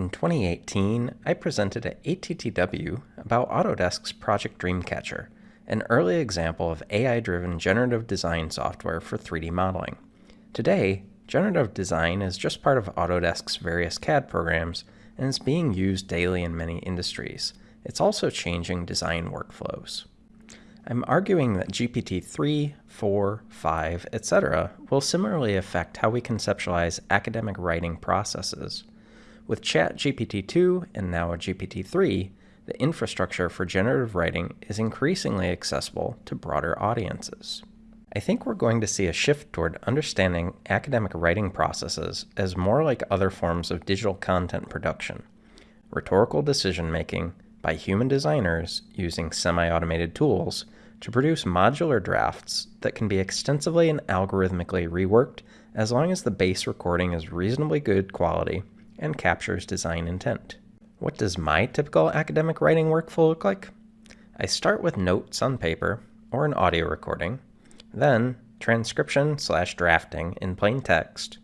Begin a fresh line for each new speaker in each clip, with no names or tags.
In 2018, I presented at ATTW about Autodesk's Project Dreamcatcher, an early example of AI-driven generative design software for 3D modeling. Today, generative design is just part of Autodesk's various CAD programs and is being used daily in many industries. It's also changing design workflows. I'm arguing that GPT-3, 4, 5, etc. will similarly affect how we conceptualize academic writing processes. With ChatGPT-2 and now GPT-3, the infrastructure for generative writing is increasingly accessible to broader audiences. I think we're going to see a shift toward understanding academic writing processes as more like other forms of digital content production. Rhetorical decision making by human designers using semi-automated tools to produce modular drafts that can be extensively and algorithmically reworked as long as the base recording is reasonably good quality and captures design intent. What does my typical academic writing workflow look like? I start with notes on paper or an audio recording, then transcription slash drafting in plain text.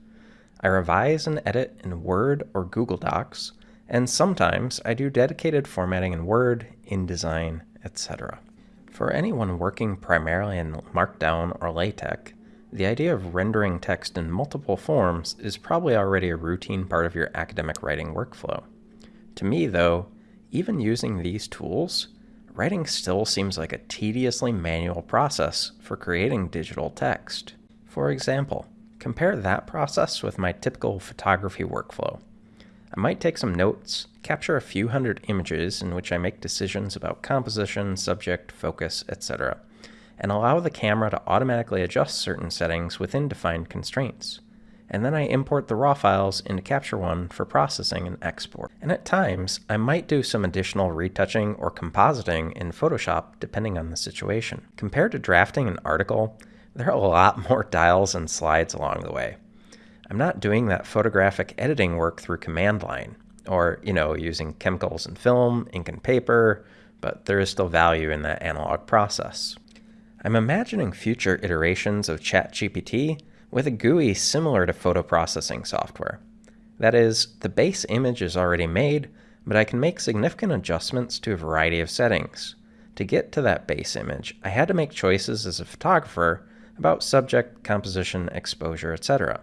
I revise and edit in Word or Google Docs, and sometimes I do dedicated formatting in Word, InDesign, etc. For anyone working primarily in Markdown or LaTeX, the idea of rendering text in multiple forms is probably already a routine part of your academic writing workflow. To me, though, even using these tools, writing still seems like a tediously manual process for creating digital text. For example, compare that process with my typical photography workflow. I might take some notes, capture a few hundred images in which I make decisions about composition, subject, focus, etc and allow the camera to automatically adjust certain settings within defined constraints. And then I import the raw files into Capture One for processing and export. And at times, I might do some additional retouching or compositing in Photoshop depending on the situation. Compared to drafting an article, there are a lot more dials and slides along the way. I'm not doing that photographic editing work through command line, or, you know, using chemicals and film, ink and paper, but there is still value in that analog process. I'm imagining future iterations of ChatGPT with a GUI similar to photo processing software. That is, the base image is already made, but I can make significant adjustments to a variety of settings. To get to that base image, I had to make choices as a photographer about subject, composition, exposure, etc.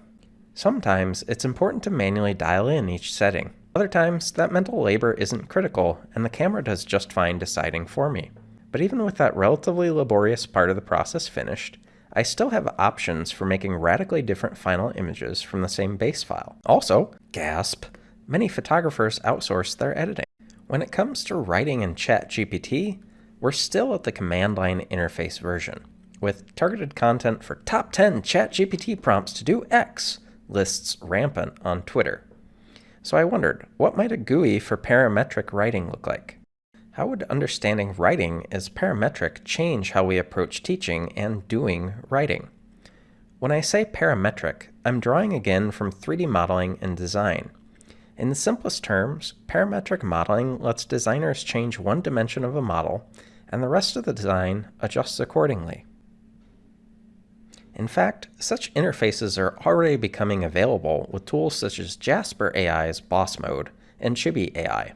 Sometimes it's important to manually dial in each setting. Other times, that mental labor isn't critical, and the camera does just fine deciding for me. But even with that relatively laborious part of the process finished, I still have options for making radically different final images from the same base file. Also, gasp, many photographers outsource their editing. When it comes to writing in ChatGPT, we're still at the command line interface version, with targeted content for top 10 ChatGPT prompts to do X lists rampant on Twitter. So I wondered, what might a GUI for parametric writing look like? How would understanding writing as parametric change how we approach teaching and doing writing? When I say parametric, I'm drawing again from 3D modeling and design. In the simplest terms, parametric modeling lets designers change one dimension of a model, and the rest of the design adjusts accordingly. In fact, such interfaces are already becoming available with tools such as Jasper AI's Boss Mode and Chibi AI.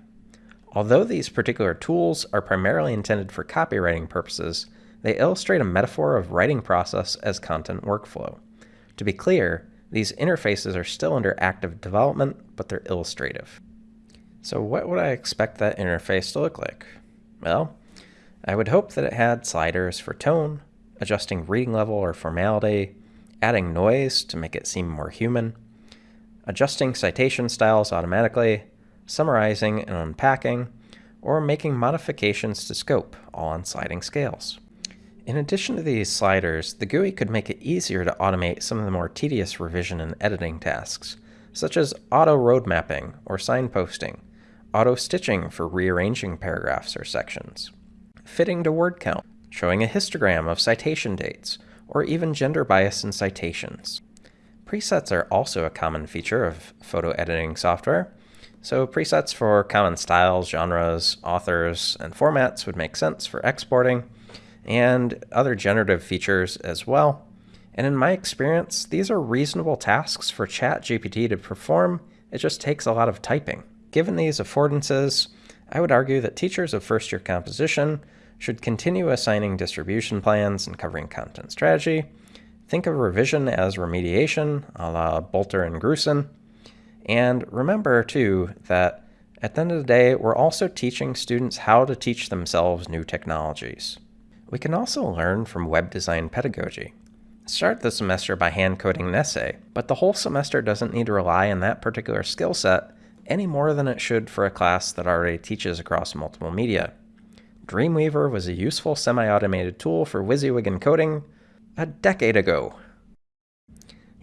Although these particular tools are primarily intended for copywriting purposes, they illustrate a metaphor of writing process as content workflow. To be clear, these interfaces are still under active development, but they're illustrative. So what would I expect that interface to look like? Well, I would hope that it had sliders for tone, adjusting reading level or formality, adding noise to make it seem more human, adjusting citation styles automatically, summarizing and unpacking, or making modifications to scope, all on sliding scales. In addition to these sliders, the GUI could make it easier to automate some of the more tedious revision and editing tasks, such as auto road mapping or signposting, auto stitching for rearranging paragraphs or sections, fitting to word count, showing a histogram of citation dates, or even gender bias in citations. Presets are also a common feature of photo editing software, so presets for common styles, genres, authors, and formats would make sense for exporting, and other generative features as well. And in my experience, these are reasonable tasks for ChatGPT to perform. It just takes a lot of typing. given these affordances, I would argue that teachers of first year composition should continue assigning distribution plans and covering content strategy. Think of revision as remediation, a la Bolter and Grusin. And remember, too, that at the end of the day, we're also teaching students how to teach themselves new technologies. We can also learn from web design pedagogy. Start the semester by hand coding an essay, but the whole semester doesn't need to rely on that particular skill set any more than it should for a class that already teaches across multiple media. Dreamweaver was a useful semi-automated tool for WYSIWYG encoding a decade ago.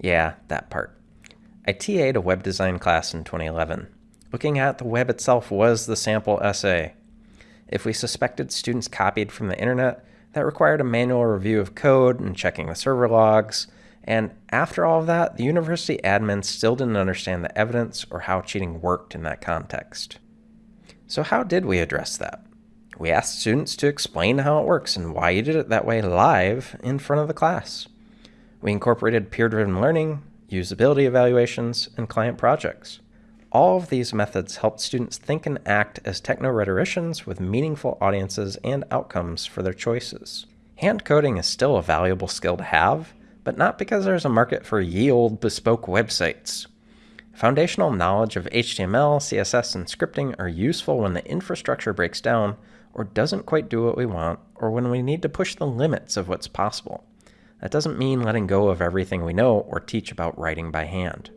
Yeah, that part. I TA'd a web design class in 2011. Looking at the web itself was the sample essay. If we suspected students copied from the internet, that required a manual review of code and checking the server logs. And after all of that, the university admin still didn't understand the evidence or how cheating worked in that context. So how did we address that? We asked students to explain how it works and why you did it that way live in front of the class. We incorporated peer-driven learning, usability evaluations, and client projects. All of these methods helped students think and act as techno-rhetoricians with meaningful audiences and outcomes for their choices. Hand coding is still a valuable skill to have, but not because there's a market for ye old bespoke websites. Foundational knowledge of HTML, CSS, and scripting are useful when the infrastructure breaks down or doesn't quite do what we want, or when we need to push the limits of what's possible. That doesn't mean letting go of everything we know or teach about writing by hand.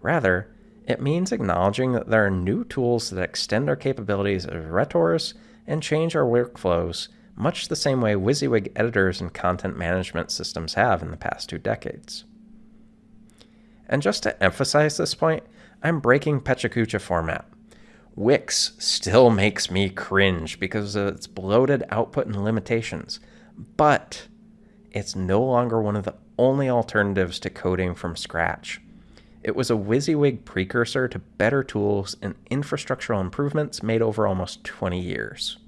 Rather, it means acknowledging that there are new tools that extend our capabilities as rhetors and change our workflows, much the same way WYSIWYG editors and content management systems have in the past two decades. And just to emphasize this point, I'm breaking PechaKucha format. Wix still makes me cringe because of its bloated output and limitations, but it's no longer one of the only alternatives to coding from scratch. It was a WYSIWYG precursor to better tools and infrastructural improvements made over almost 20 years.